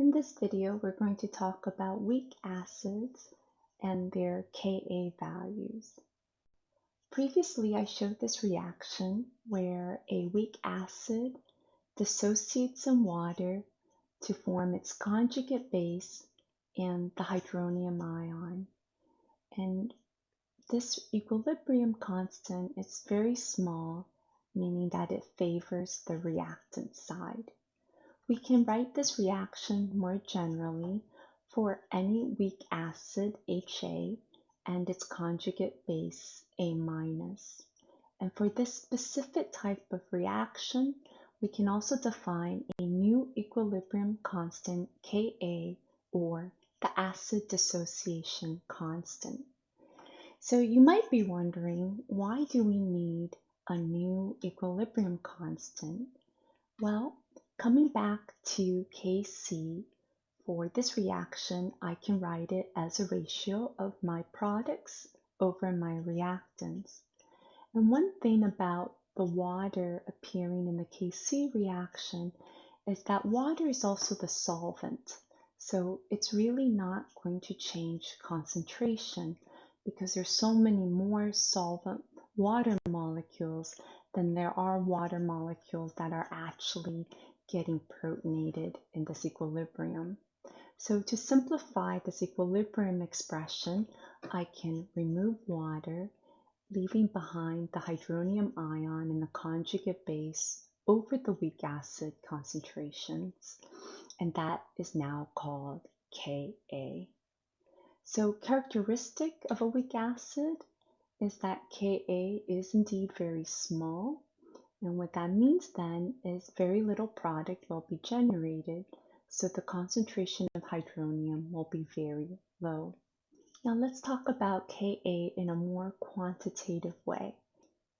In this video, we're going to talk about weak acids and their Ka values. Previously, I showed this reaction where a weak acid dissociates in water to form its conjugate base and the hydronium ion. And this equilibrium constant is very small, meaning that it favors the reactant side. We can write this reaction more generally for any weak acid HA and its conjugate base A minus. And for this specific type of reaction, we can also define a new equilibrium constant Ka or the acid dissociation constant. So you might be wondering, why do we need a new equilibrium constant? Well, Coming back to Kc, for this reaction, I can write it as a ratio of my products over my reactants. And one thing about the water appearing in the Kc reaction is that water is also the solvent. So it's really not going to change concentration because there's so many more solvent water molecules than there are water molecules that are actually getting protonated in this equilibrium. So to simplify this equilibrium expression, I can remove water, leaving behind the hydronium ion and the conjugate base over the weak acid concentrations, and that is now called Ka. So characteristic of a weak acid is that Ka is indeed very small and what that means then is very little product will be generated, so the concentration of hydronium will be very low. Now let's talk about Ka in a more quantitative way.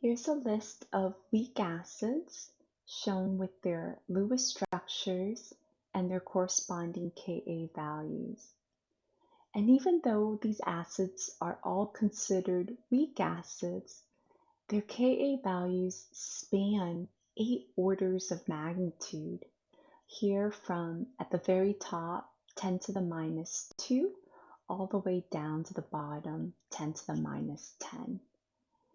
Here's a list of weak acids shown with their Lewis structures and their corresponding Ka values. And even though these acids are all considered weak acids, their Ka values span eight orders of magnitude, here from at the very top 10 to the minus 2 all the way down to the bottom 10 to the minus 10.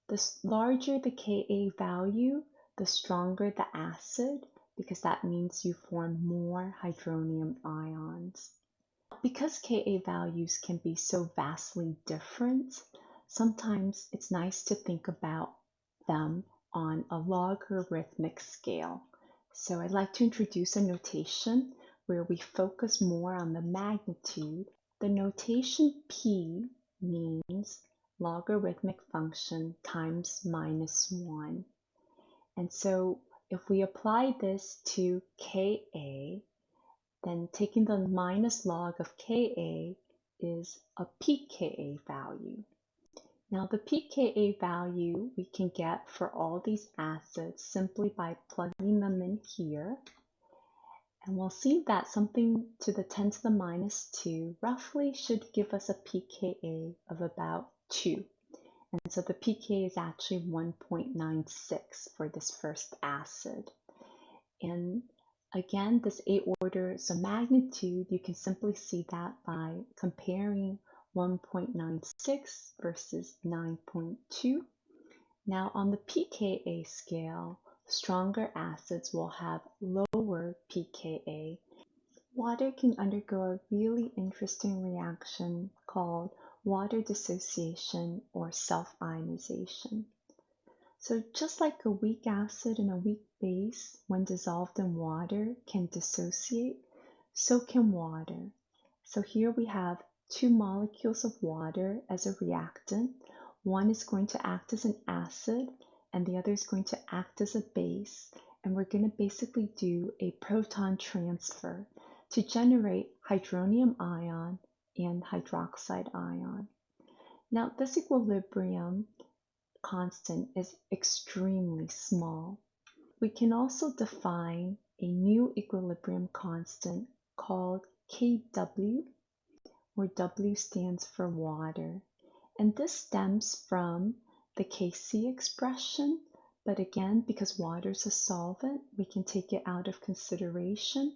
The larger the Ka value, the stronger the acid because that means you form more hydronium ions. Because Ka values can be so vastly different, sometimes it's nice to think about them on a logarithmic scale. So I'd like to introduce a notation where we focus more on the magnitude. The notation P means logarithmic function times minus 1. And so if we apply this to Ka, then taking the minus log of Ka is a pKa value. Now the pKa value we can get for all these acids simply by plugging them in here. And we'll see that something to the 10 to the minus 2 roughly should give us a pKa of about 2. And so the pKa is actually 1.96 for this first acid. And again, this 8 order, so magnitude, you can simply see that by comparing 1.96 versus 9.2. Now on the pKa scale, stronger acids will have lower pKa. Water can undergo a really interesting reaction called water dissociation or self-ionization. So just like a weak acid and a weak base, when dissolved in water, can dissociate, so can water. So here we have two molecules of water as a reactant. One is going to act as an acid and the other is going to act as a base. And we're going to basically do a proton transfer to generate hydronium ion and hydroxide ion. Now, this equilibrium constant is extremely small. We can also define a new equilibrium constant called Kw where W stands for water. And this stems from the Kc expression, but again, because water is a solvent, we can take it out of consideration.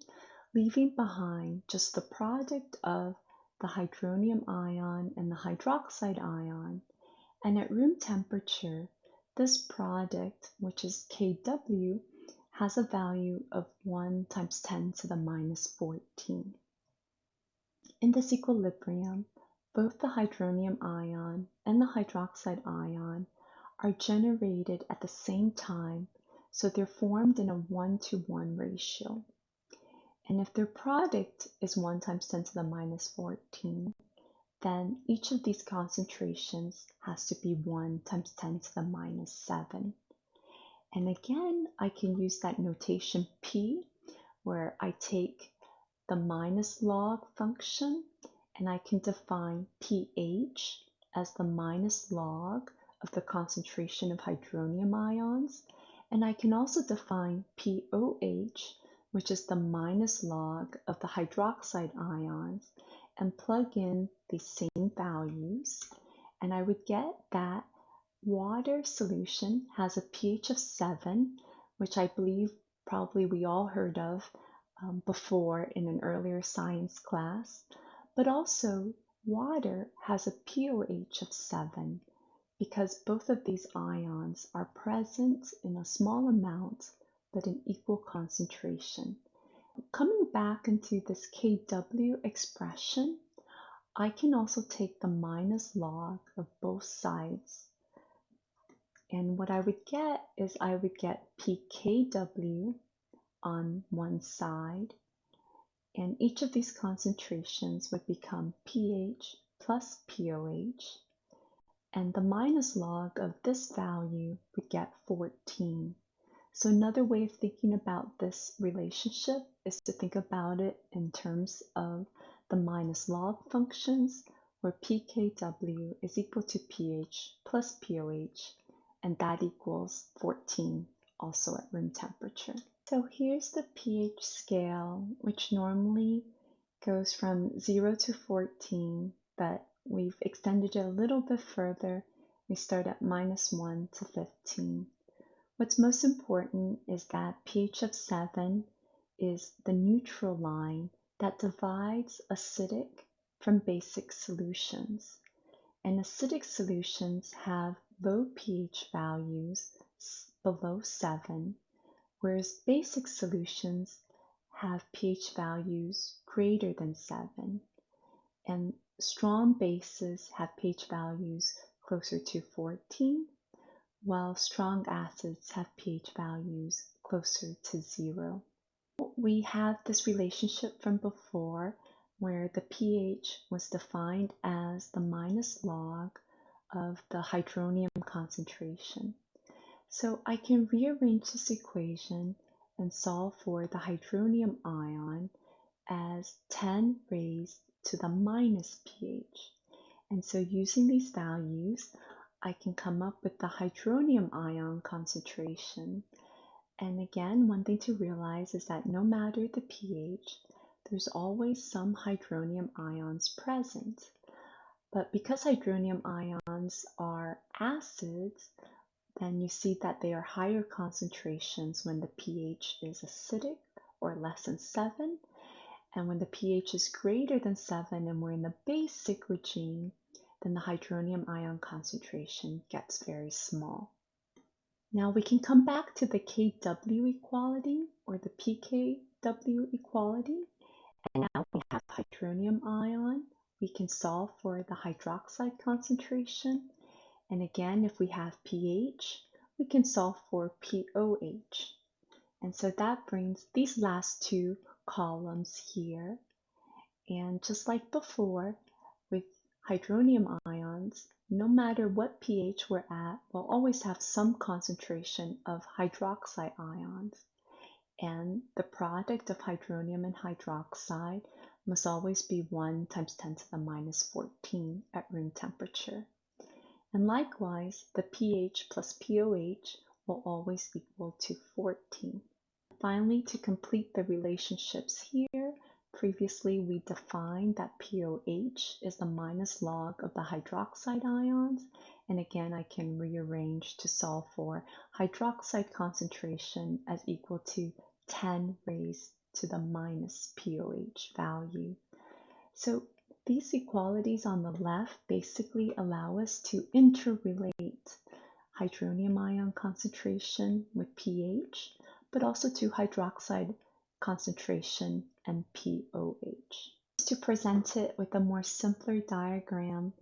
leaving behind just the product of the hydronium ion and the hydroxide ion. And at room temperature, this product, which is Kw, has a value of 1 times 10 to the minus 14. In this equilibrium, both the hydronium ion and the hydroxide ion are generated at the same time, so they're formed in a 1 to 1 ratio. And if their product is 1 times 10 to the minus 14, then each of these concentrations has to be 1 times 10 to the minus 7. And again, I can use that notation P, where I take the minus log function and I can define pH as the minus log of the concentration of hydronium ions. And I can also define pOH, which is the minus log of the hydroxide ions, and plug in the same values. And I would get that water solution has a pH of 7, which I believe probably we all heard of um, before in an earlier science class. But also, water has a pOH of 7 because both of these ions are present in a small amount but in equal concentration. Coming back into this Kw expression, I can also take the minus log of both sides and what I would get is I would get pKw on one side, and each of these concentrations would become pH plus pOH, and the minus log of this value would get 14. So another way of thinking about this relationship is to think about it in terms of the minus log functions, where pKw is equal to pH plus pOH, and that equals 14 also at room temperature. So here's the pH scale, which normally goes from 0 to 14, but we've extended it a little bit further. We start at minus 1 to 15. What's most important is that pH of 7 is the neutral line that divides acidic from basic solutions. And acidic solutions have low pH values below 7, whereas basic solutions have pH values greater than 7, and strong bases have pH values closer to 14, while strong acids have pH values closer to 0. We have this relationship from before where the pH was defined as the minus log of the hydronium concentration. So I can rearrange this equation and solve for the hydronium ion as 10 raised to the minus pH. And so using these values, I can come up with the hydronium ion concentration. And again, one thing to realize is that no matter the pH, there's always some hydronium ions present. But because hydronium ions are acids, then you see that they are higher concentrations when the pH is acidic or less than 7. And when the pH is greater than 7 and we're in the basic regime, then the hydronium ion concentration gets very small. Now we can come back to the Kw equality or the pKw equality. And now we have hydronium ion we can solve for the hydroxide concentration. And again, if we have pH, we can solve for pOH. And so that brings these last two columns here. And just like before, with hydronium ions, no matter what pH we're at, we'll always have some concentration of hydroxide ions. And the product of hydronium and hydroxide must always be 1 times 10 to the minus 14 at room temperature. And likewise, the pH plus pOH will always equal to 14. Finally, to complete the relationships here, previously we defined that pOH is the minus log of the hydroxide ions. And again, I can rearrange to solve for hydroxide concentration as equal to 10 raised to the minus POH value. So these equalities on the left basically allow us to interrelate hydronium ion concentration with pH, but also to hydroxide concentration and POH. To present it with a more simpler diagram,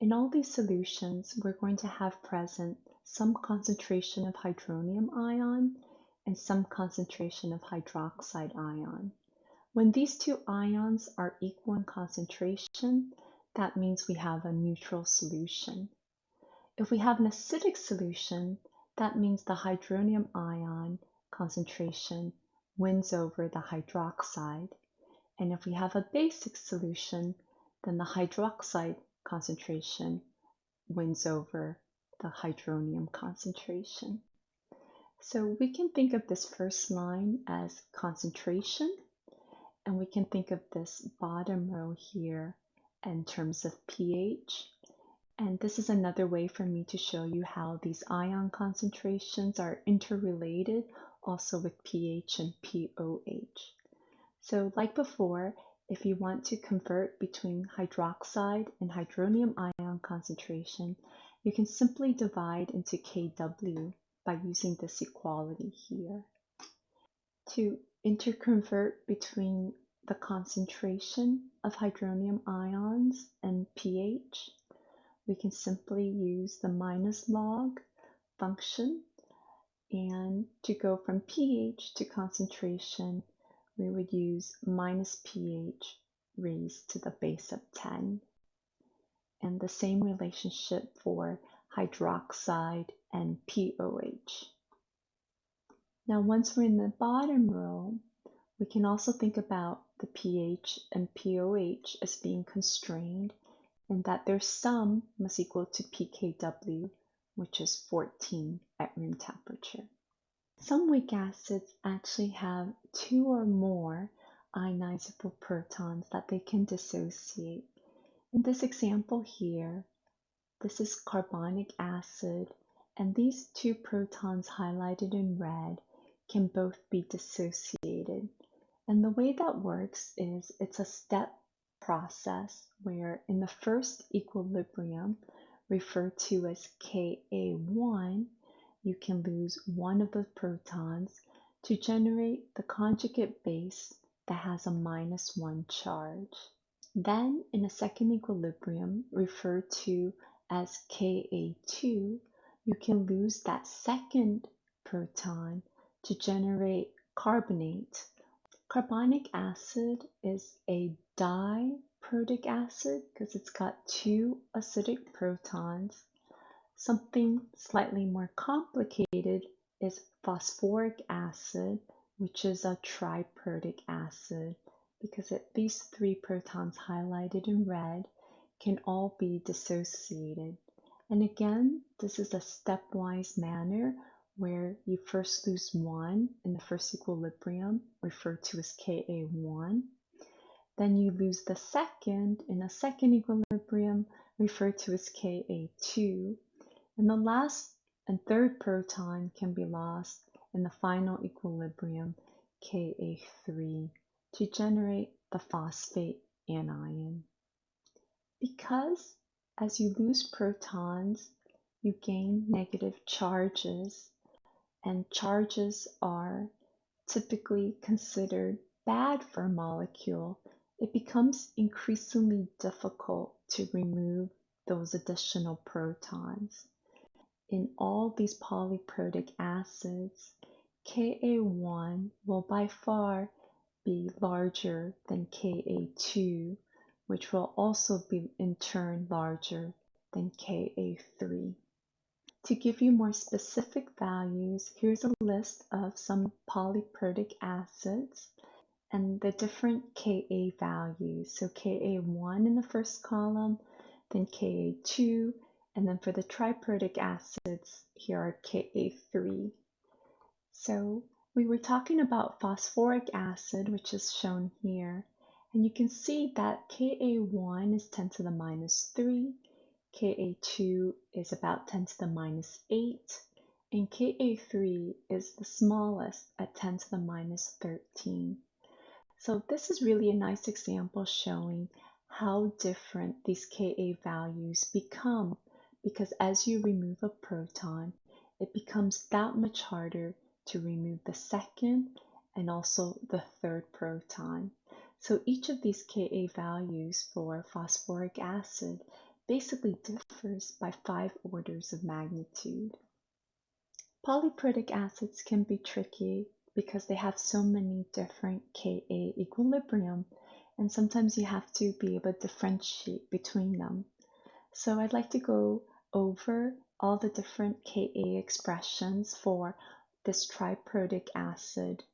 in all these solutions, we're going to have present some concentration of hydronium ion and some concentration of hydroxide ion. When these two ions are equal in concentration, that means we have a neutral solution. If we have an acidic solution, that means the hydronium ion concentration wins over the hydroxide. And if we have a basic solution, then the hydroxide concentration wins over the hydronium concentration. So we can think of this first line as concentration and we can think of this bottom row here in terms of pH. And this is another way for me to show you how these ion concentrations are interrelated also with pH and POH. So like before, if you want to convert between hydroxide and hydronium ion concentration, you can simply divide into Kw by using this equality here. To interconvert between the concentration of hydronium ions and pH, we can simply use the minus log function. And to go from pH to concentration, we would use minus pH raised to the base of 10. And the same relationship for hydroxide and POH. Now, once we're in the bottom row, we can also think about the pH and POH as being constrained and that their sum must equal to pKw, which is 14 at room temperature. Some weak acids actually have two or more ionizable protons that they can dissociate. In this example here, this is carbonic acid, and these two protons highlighted in red can both be dissociated. And the way that works is it's a step process where in the first equilibrium, referred to as Ka1, you can lose one of the protons to generate the conjugate base that has a minus one charge. Then in a second equilibrium, referred to as Ka2, you can lose that second proton to generate carbonate. Carbonic acid is a diprotic acid because it's got two acidic protons. Something slightly more complicated is phosphoric acid, which is a triprotic acid because it, these three protons highlighted in red can all be dissociated. And again, this is a stepwise manner where you first lose one in the first equilibrium, referred to as Ka1. Then you lose the second in a second equilibrium, referred to as Ka2. And the last and third proton can be lost in the final equilibrium, Ka3, to generate the phosphate anion. Because as you lose protons, you gain negative charges and charges are typically considered bad for a molecule, it becomes increasingly difficult to remove those additional protons. In all these polyprotic acids, Ka1 will by far be larger than Ka2, which will also be in turn larger than Ka3. To give you more specific values, here's a list of some polyprotic acids and the different Ka values. So Ka1 in the first column, then Ka2, and then for the triprotic acids, here are Ka3. So we were talking about phosphoric acid, which is shown here, and you can see that Ka1 is 10 to the minus 3, Ka2 is about 10 to the minus 8, and Ka3 is the smallest at 10 to the minus 13. So this is really a nice example showing how different these Ka values become because as you remove a proton, it becomes that much harder to remove the second and also the third proton. So each of these Ka values for phosphoric acid basically differs by five orders of magnitude. Polyprotic acids can be tricky because they have so many different Ka equilibrium and sometimes you have to be able to differentiate between them. So I'd like to go over all the different Ka expressions for this triprotic acid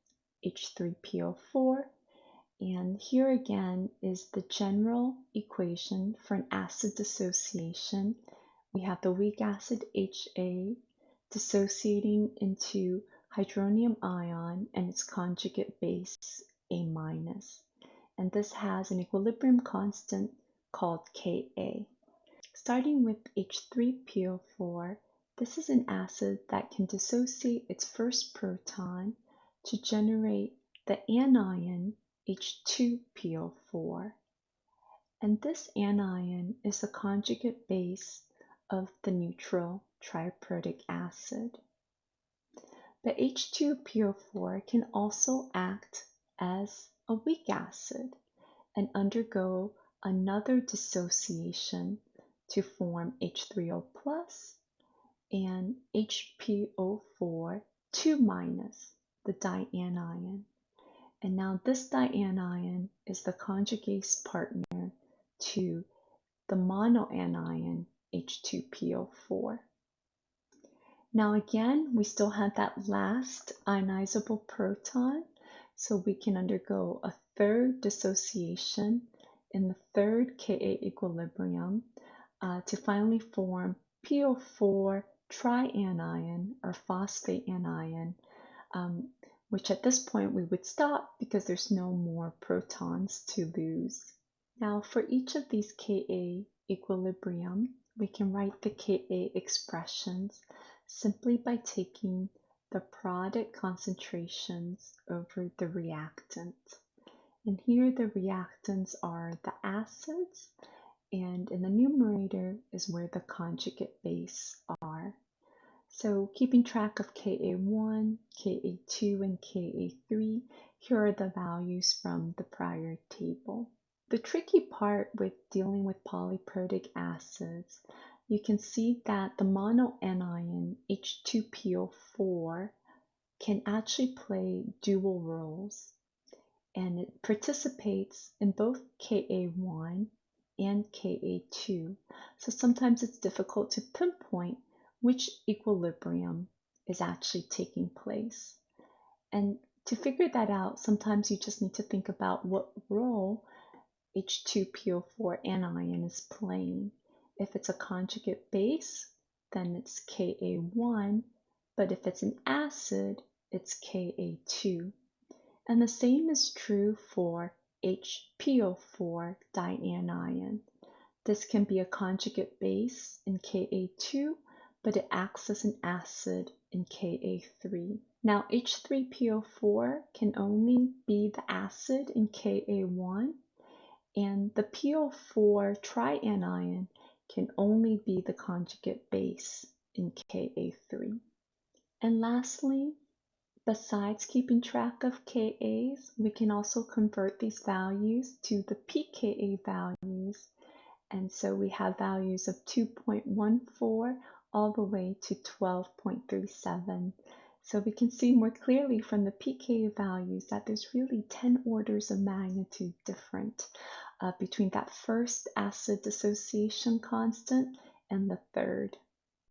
H3PO4 and here again is the general equation for an acid dissociation. We have the weak acid HA dissociating into hydronium ion and its conjugate base A minus. And this has an equilibrium constant called Ka. Starting with H3PO4, this is an acid that can dissociate its first proton to generate the anion H2PO4. And this anion is the conjugate base of the neutral triprotic acid. The H2PO4 can also act as a weak acid and undergo another dissociation to form H3O plus and HPO4 2 minus, the dianion. And now this dianion is the conjugase partner to the monoanion H2PO4. Now again, we still have that last ionizable proton, so we can undergo a third dissociation in the third Ka equilibrium uh, to finally form PO4 trianion or phosphate anion um, which at this point we would stop because there's no more protons to lose. Now for each of these Ka equilibrium, we can write the Ka expressions simply by taking the product concentrations over the reactant. And here the reactants are the acids, and in the numerator is where the conjugate base are. So keeping track of Ka1, Ka2, and Ka3, here are the values from the prior table. The tricky part with dealing with polyprotic acids, you can see that the monoanion H2PO4 can actually play dual roles and it participates in both Ka1 and Ka2. So sometimes it's difficult to pinpoint which equilibrium is actually taking place. And to figure that out, sometimes you just need to think about what role H2PO4 anion is playing. If it's a conjugate base, then it's Ka1, but if it's an acid, it's Ka2. And the same is true for HPO4 dianion. This can be a conjugate base in Ka2 but it acts as an acid in Ka3. Now H3PO4 can only be the acid in Ka1 and the PO4 trianion can only be the conjugate base in Ka3. And lastly, besides keeping track of Kas, we can also convert these values to the pKa values. And so we have values of 2.14 all the way to 12.37. So we can see more clearly from the pK values that there's really 10 orders of magnitude different uh, between that first acid dissociation constant and the third.